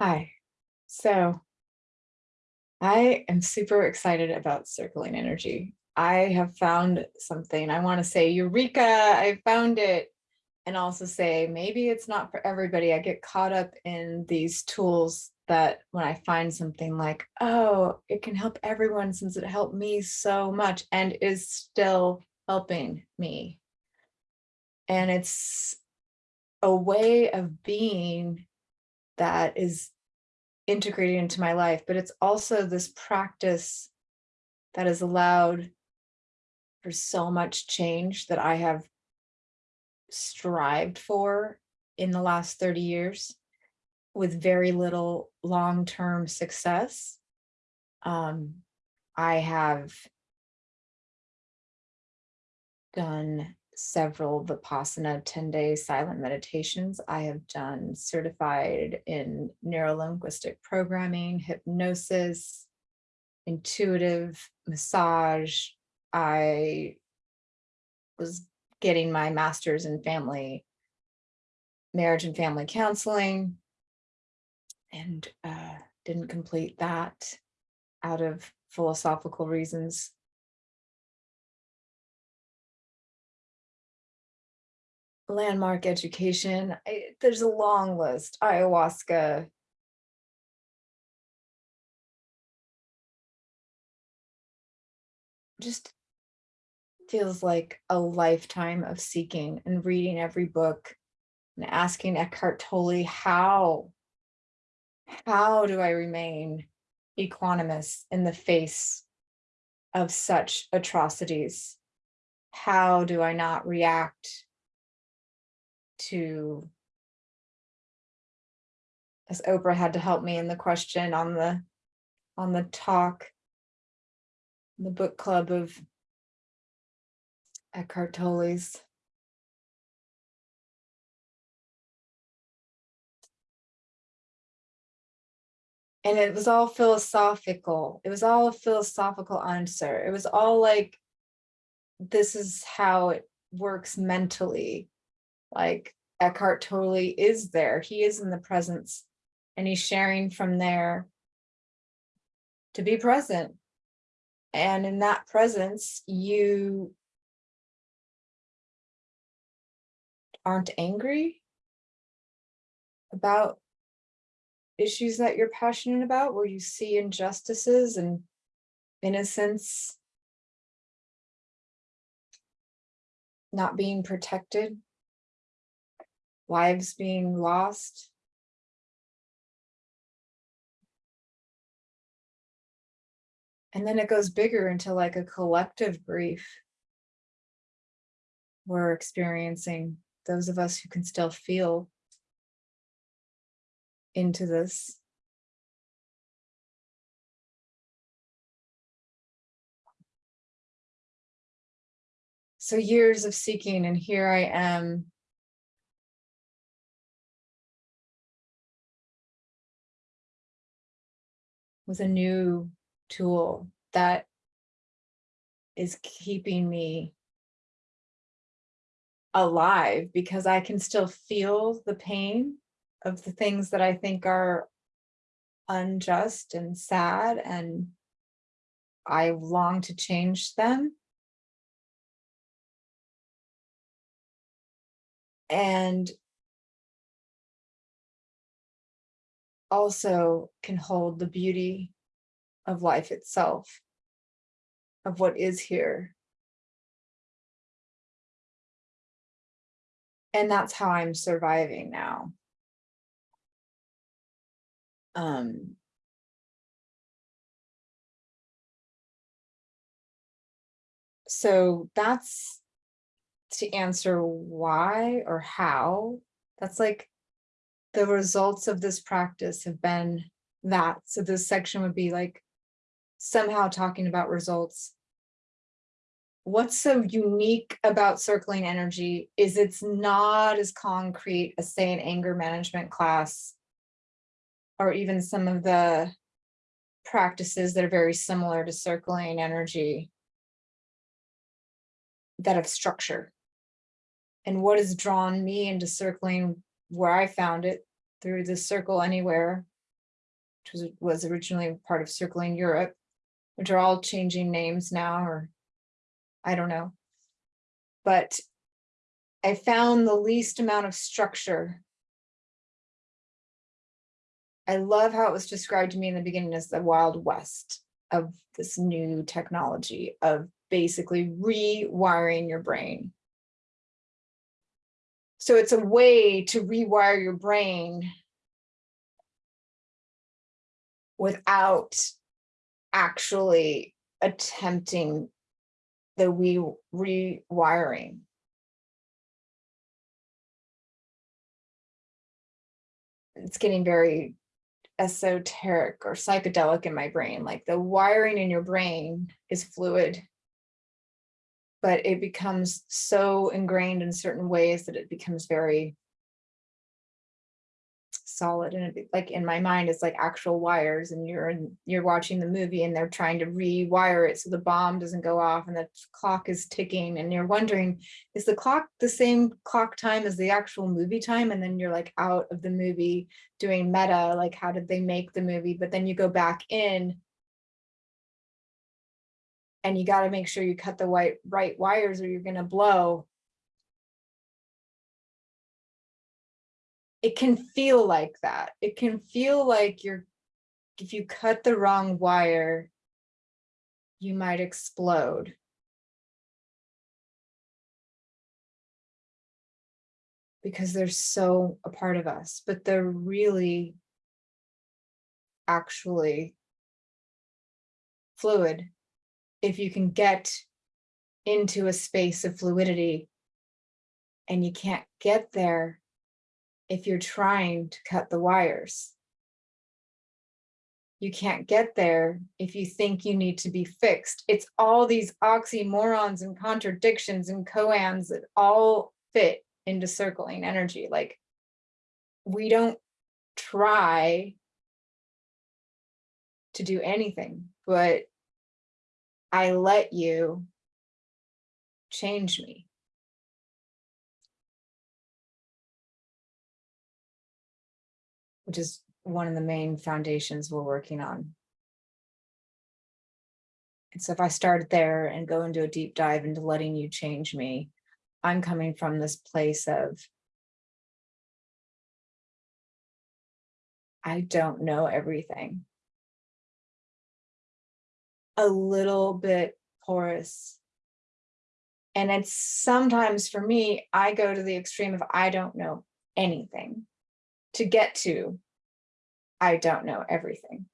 Hi. So I am super excited about circling energy. I have found something. I want to say, Eureka, I found it. And also say, maybe it's not for everybody. I get caught up in these tools that when I find something like, oh, it can help everyone since it helped me so much and is still helping me. And it's a way of being that is integrated into my life, but it's also this practice that has allowed for so much change that I have strived for in the last 30 years with very little long-term success. Um, I have done several Vipassana 10-day silent meditations. I have done certified in neurolinguistic programming, hypnosis, intuitive massage. I was getting my master's in family, marriage and family counseling, and uh, didn't complete that out of philosophical reasons. Landmark education, I, there's a long list, ayahuasca. Just feels like a lifetime of seeking and reading every book and asking Eckhart Tolle, how, how do I remain equanimous in the face of such atrocities? How do I not react to as Oprah had to help me in the question on the on the talk, the book club of Eckhart Tolle's. And it was all philosophical. It was all a philosophical answer. It was all like, this is how it works mentally. Like Eckhart Tolle is there. He is in the presence and he's sharing from there to be present. And in that presence, you aren't angry about issues that you're passionate about, where you see injustices and innocence not being protected, lives being lost. And then it goes bigger into like a collective grief we're experiencing those of us who can still feel into this. So years of seeking and here I am with a new tool that is keeping me alive because I can still feel the pain of the things that I think are unjust and sad and I long to change them. And also can hold the beauty of life itself, of what is here. and that's how I'm surviving now. Um, so that's to answer why or how. That's like the results of this practice have been that. So this section would be like somehow talking about results what's so unique about circling energy is it's not as concrete as say an anger management class or even some of the practices that are very similar to circling energy that have structure. And what has drawn me into circling where I found it through the circle anywhere which was, was originally part of Circling Europe, which are all changing names now, or I don't know. But I found the least amount of structure. I love how it was described to me in the beginning as the Wild West of this new technology of basically rewiring your brain. So it's a way to rewire your brain without actually attempting the we rewiring. It's getting very esoteric or psychedelic in my brain, like the wiring in your brain is fluid, but it becomes so ingrained in certain ways that it becomes very solid and it, like in my mind it's like actual wires and you're in, you're watching the movie and they're trying to rewire it so the bomb doesn't go off and the clock is ticking and you're wondering is the clock the same clock time as the actual movie time? And then you're like out of the movie doing meta like how did they make the movie? But then you go back in and you got to make sure you cut the white right wires or you're going to blow it can feel like that. It can feel like you're, if you cut the wrong wire, you might explode. Because they're so a part of us, but they're really actually fluid. If you can get into a space of fluidity and you can't get there if you're trying to cut the wires. You can't get there if you think you need to be fixed. It's all these oxymorons and contradictions and koans that all fit into circling energy. Like we don't try to do anything, but I let you change me. which is one of the main foundations we're working on. And so if I start there and go into a deep dive into letting you change me, I'm coming from this place of I don't know everything. A little bit porous. And it's sometimes for me, I go to the extreme of I don't know anything to get to, I don't know everything.